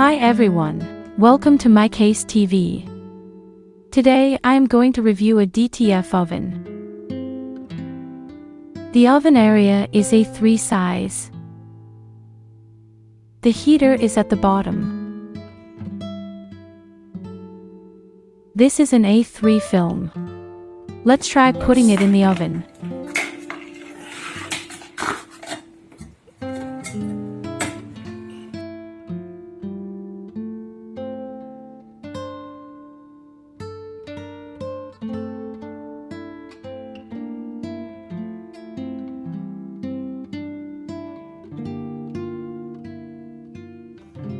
Hi everyone, welcome to My Case TV. Today I am going to review a DTF oven. The oven area is A3 size. The heater is at the bottom. This is an A3 film. Let's try putting it in the oven.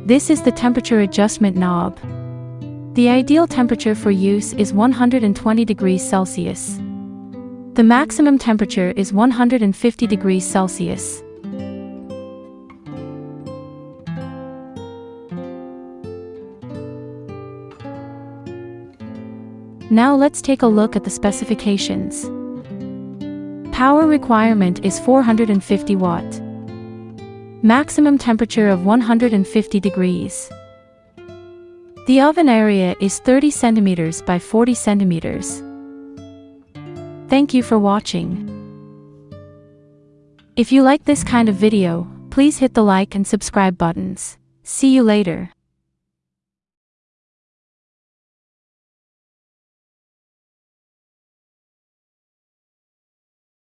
This is the temperature adjustment knob. The ideal temperature for use is 120 degrees Celsius. The maximum temperature is 150 degrees Celsius. Now let's take a look at the specifications. Power requirement is 450 watt. Maximum temperature of 150 degrees. The oven area is 30 centimeters by 40 centimeters. Thank you for watching. If you like this kind of video, please hit the like and subscribe buttons. See you later.